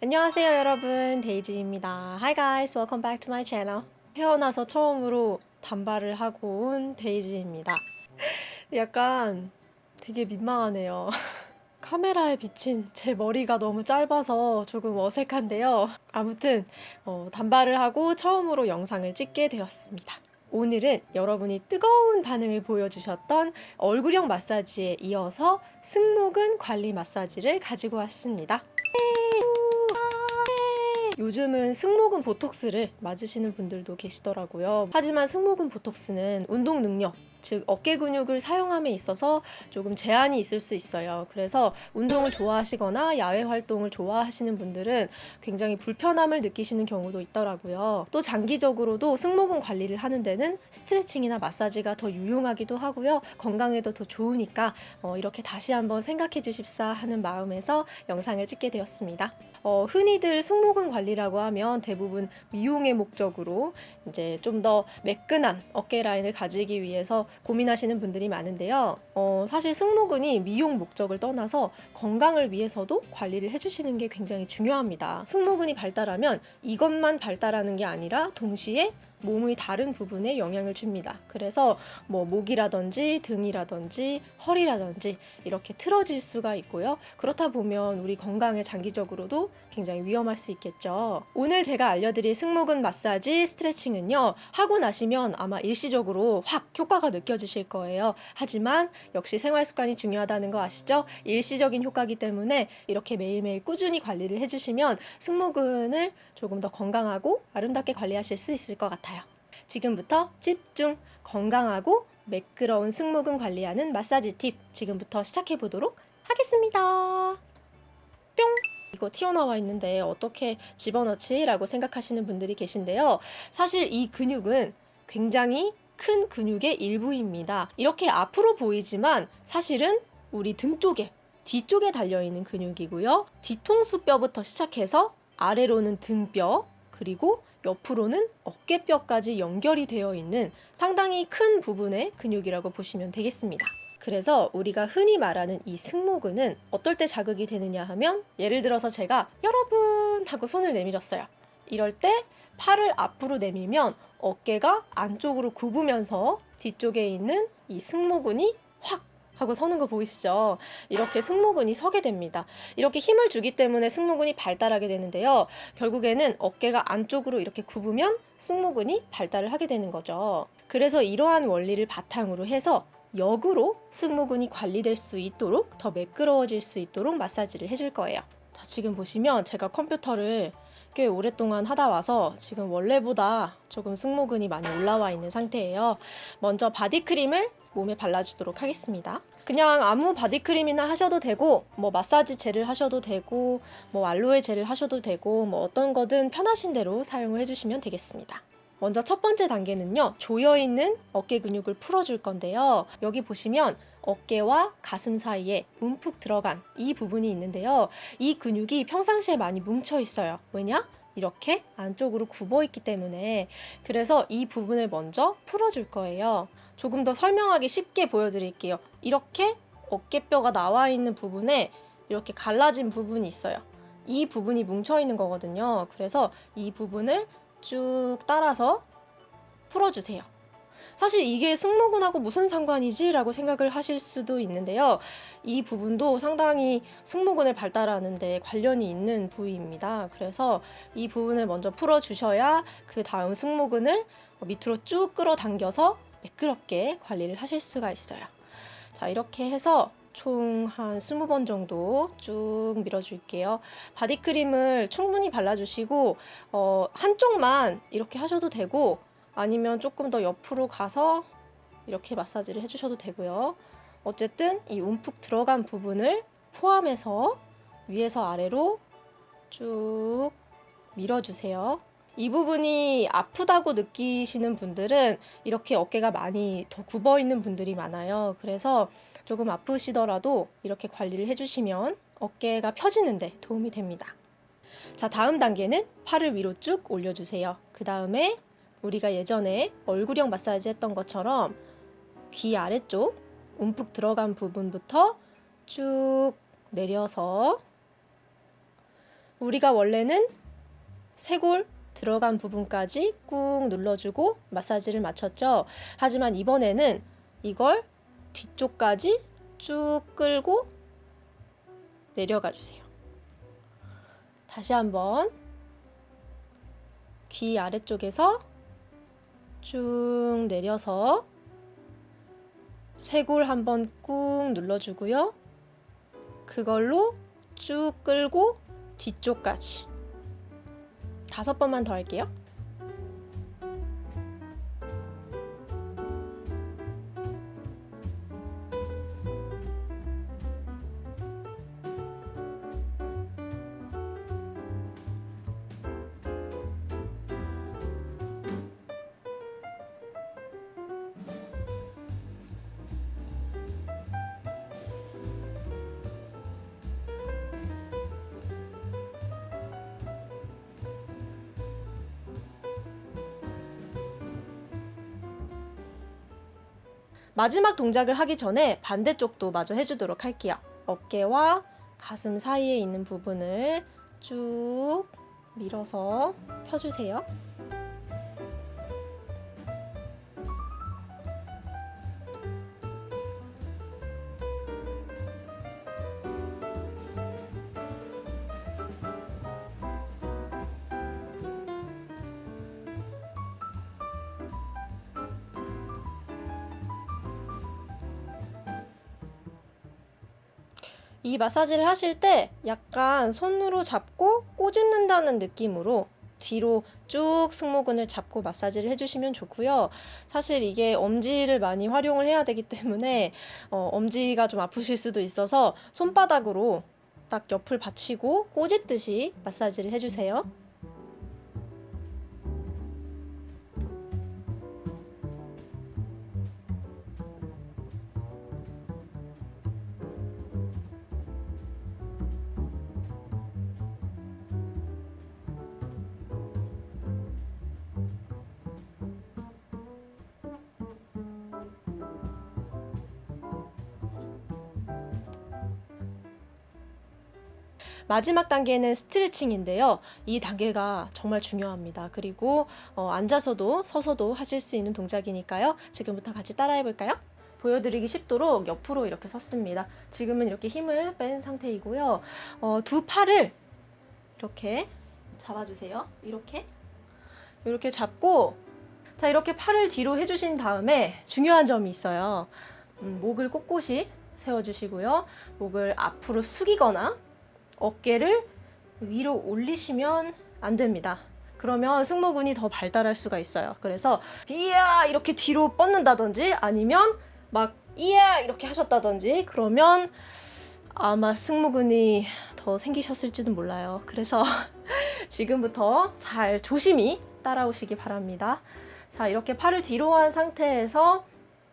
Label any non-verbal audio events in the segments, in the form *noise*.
안녕하세요 여러분. 데이지입니다. Hi guys welcome back to my channel. 태어나서 처음으로 단발을 하고 온 데이지입니다. 약간 되게 민망하네요. *laughs* 카메라에 비친 제 머리가 너무 짧아서 조금 어색한데요. 아무튼 어, 단발을 하고 처음으로 영상을 찍게 되었습니다. 오늘은 여러분이 뜨거운 반응을 보여주셨던 얼굴형 마사지에 이어서 승모근 관리 마사지를 가지고 왔습니다 요즘은 승모근 보톡스를 맞으시는 분들도 계시더라고요. 하지만 승모근 보톡스는 운동 능력, 즉 어깨 근육을 사용함에 있어서 조금 제한이 있을 수 있어요. 그래서 운동을 좋아하시거나 야외 활동을 좋아하시는 분들은 굉장히 불편함을 느끼시는 경우도 있더라고요. 또 장기적으로도 승모근 관리를 하는 데는 스트레칭이나 마사지가 더 유용하기도 하고요. 건강에도 더 좋으니까 어, 이렇게 다시 한번 생각해 주십사 하는 마음에서 영상을 찍게 되었습니다. 어, 흔히들 승모근 관리라고 하면 대부분 미용의 목적으로 이제 좀 더 매끈한 어깨 라인을 가지기 위해서 고민하시는 분들이 많은데요. 어, 사실 승모근이 미용 목적을 떠나서 건강을 위해서도 관리를 해주시는 게 굉장히 중요합니다. 승모근이 발달하면 이것만 발달하는 게 아니라 동시에 몸의 다른 부분에 영향을 줍니다. 그래서 뭐 목이라든지 등이라든지 허리라든지 이렇게 틀어질 수가 있고요. 그렇다 보면 우리 건강에 장기적으로도 굉장히 위험할 수 있겠죠. 오늘 제가 알려드릴 승모근 마사지 스트레칭은요. 하고 나시면 아마 일시적으로 확 효과가 느껴지실 거예요. 하지만 역시 생활 습관이 중요하다는 거 아시죠? 일시적인 효과기 때문에 이렇게 매일매일 꾸준히 관리를 해주시면 승모근을 조금 더 건강하고 아름답게 관리하실 수 있을 것 같아요. 지금부터 집중 건강하고 매끄러운 승모근 관리하는 마사지 팁 지금부터 시작해 보도록 하겠습니다. 뿅! 이거 튀어나와 있는데 어떻게 집어넣지? 라고 생각하시는 분들이 계신데요. 사실 이 근육은 굉장히 큰 근육의 일부입니다. 이렇게 앞으로 보이지만 사실은 우리 등 쪽에 뒤쪽에 달려있는 근육이고요. 뒤통수 뼈부터 시작해서 아래로는 등뼈, 그리고 옆으로는 어깨뼈까지 연결이 되어 있는 상당히 큰 부분의 근육이라고 보시면 되겠습니다. 그래서 우리가 흔히 말하는 이 승모근은 어떨 때 자극이 되느냐 하면 예를 들어서 제가 여러분 하고 손을 내밀었어요. 이럴 때 팔을 앞으로 내밀면 어깨가 안쪽으로 굽으면서 뒤쪽에 있는 이 승모근이 확 하고 서는 거 보이시죠? 이렇게 승모근이 서게 됩니다. 이렇게 힘을 주기 때문에 승모근이 발달하게 되는데요. 결국에는 어깨가 안쪽으로 이렇게 굽으면 승모근이 발달을 하게 되는 거죠. 그래서 이러한 원리를 바탕으로 해서 역으로 승모근이 관리될 수 있도록 더 매끄러워질 수 있도록 마사지를 해줄 거예요. 자, 지금 보시면 제가 컴퓨터를 꽤 오랫동안 하다 와서 지금 원래보다 조금 승모근이 많이 올라와 있는 상태예요. 먼저 바디크림을 몸에 발라주도록 하겠습니다. 그냥 아무 바디크림이나 하셔도 되고 뭐 마사지 젤을 하셔도 되고 뭐 알로에 젤을 하셔도 되고 뭐 어떤 거든 편하신 대로 사용을 해주시면 되겠습니다. 먼저 첫 번째 단계는요. 조여있는 어깨 근육을 풀어줄 건데요. 여기 보시면 어깨와 가슴 사이에 움푹 들어간 이 부분이 있는데요. 이 근육이 평상시에 많이 뭉쳐 있어요. 왜냐? 이렇게 안쪽으로 굽어 있기 때문에 그래서 이 부분을 먼저 풀어줄 거예요. 조금 더 설명하기 쉽게 보여드릴게요. 이렇게 어깨뼈가 나와 있는 부분에 이렇게 갈라진 부분이 있어요. 이 부분이 뭉쳐 있는 거거든요. 그래서 이 부분을 쭉 따라서 풀어주세요. 사실 이게 승모근하고 무슨 상관이지? 라고 생각을 하실 수도 있는데요. 이 부분도 상당히 승모근을 발달하는 데 관련이 있는 부위입니다. 그래서 이 부분을 먼저 풀어주셔야 그 다음 승모근을 밑으로 쭉 끌어당겨서 매끄럽게 관리를 하실 수가 있어요. 자, 이렇게 해서 총한 20번 정도 쭉 밀어줄게요. 바디크림을 충분히 발라주시고 어, 한쪽만 이렇게 하셔도 되고 아니면 조금 더 옆으로 가서 이렇게 마사지를 해주셔도 되고요. 어쨌든 이 움푹 들어간 부분을 포함해서 위에서 아래로 쭉 밀어주세요. 이 부분이 아프다고 느끼시는 분들은 이렇게 어깨가 많이 더 굽어 있는 분들이 많아요. 그래서 조금 아프시더라도 이렇게 관리를 해주시면 어깨가 펴지는데 도움이 됩니다. 자, 다음 단계는 팔을 위로 쭉 올려주세요. 그 다음에 우리가 예전에 얼굴형 마사지 했던 것처럼 귀 아래쪽 움푹 들어간 부분부터 쭉 내려서 우리가 원래는 쇄골 들어간 부분까지 꾹 눌러주고 마사지를 마쳤죠. 하지만 이번에는 이걸 뒤쪽까지 쭉 끌고 내려가 주세요. 다시 한번 귀 아래쪽에서 쭉 내려서 쇄골 한번 꾹 눌러주고요. 그걸로 쭉 끌고 뒤쪽까지 다섯 번만 더 할게요. 마지막 동작을 하기 전에 반대쪽도 마저 해주도록 할게요. 어깨와 가슴 사이에 있는 부분을 쭉 밀어서 펴주세요. 이 마사지를 하실 때 약간 손으로 잡고 꼬집는다는 느낌으로 뒤로 쭉 승모근을 잡고 마사지를 해주시면 좋고요. 사실 이게 엄지를 많이 활용을 해야 되기 때문에 어, 엄지가 좀 아프실 수도 있어서 손바닥으로 딱 옆을 받치고 꼬집듯이 마사지를 해주세요. 마지막 단계는 스트레칭인데요. 이 단계가 정말 중요합니다. 그리고 어, 앉아서도 서서도 하실 수 있는 동작이니까요. 지금부터 같이 따라해 볼까요? 보여드리기 쉽도록 옆으로 이렇게 섰습니다. 지금은 이렇게 힘을 뺀 상태이고요. 어, 두 팔을 이렇게 잡아주세요. 이렇게 이렇게 잡고 자 이렇게 팔을 뒤로 해주신 다음에 중요한 점이 있어요. 음, 목을 꼿꼿이 세워주시고요. 목을 앞으로 숙이거나 어깨를 위로 올리시면 안 됩니다. 그러면 승모근이 더 발달할 수가 있어요. 그래서 이야 이렇게 뒤로 뻗는다든지 아니면 막 이야 이렇게 하셨다든지 그러면 아마 승모근이 더 생기셨을지도 몰라요. 그래서 *laughs* 지금부터 잘 조심히 따라오시기 바랍니다. 자, 이렇게 팔을 뒤로 한 상태에서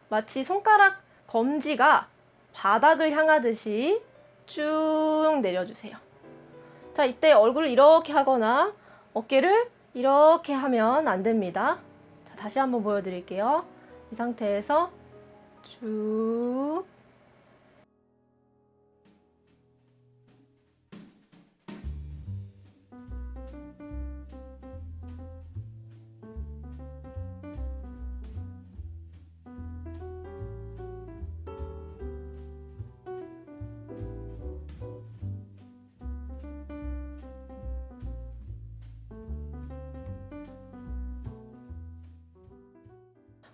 마치 손가락 검지가 바닥을 향하듯이 쭉 내려주세요. 자, 이때 얼굴을 이렇게 하거나 어깨를 이렇게 하면 안 됩니다. 자, 다시 한번 보여드릴게요. 이 상태에서 쭉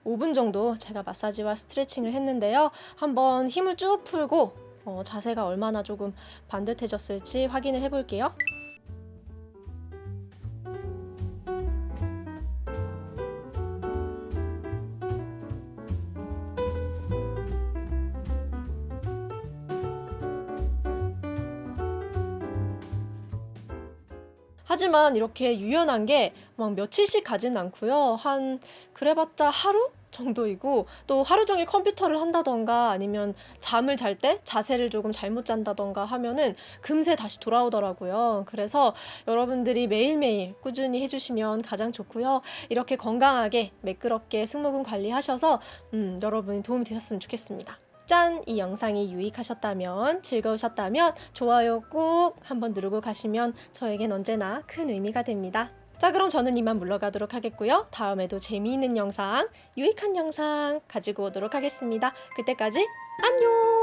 5분 정도 제가 마사지와 스트레칭을 했는데요. 한번 힘을 쭉 풀고 어, 자세가 얼마나 조금 반듯해졌을지 확인을 해볼게요. 하지만 이렇게 유연한 게 막 며칠씩 가진 않고요. 한 그래봤자 하루 정도이고 또 하루 종일 컴퓨터를 한다던가 아니면 잠을 잘 때 자세를 조금 잘못 잔다던가 하면은 금세 다시 돌아오더라고요. 그래서 여러분들이 매일매일 꾸준히 해주시면 가장 좋고요. 이렇게 건강하게 매끄럽게 승모근 관리하셔서 음, 여러분이 도움이 되셨으면 좋겠습니다. 짠! 이 영상이 유익하셨다면, 즐거우셨다면 좋아요 꾹 한번 누르고 가시면 저에겐 언제나 큰 의미가 됩니다. 자, 그럼 저는 이만 물러가도록 하겠고요. 다음에도 재미있는 영상, 유익한 영상 가지고 오도록 하겠습니다. 그때까지 안녕!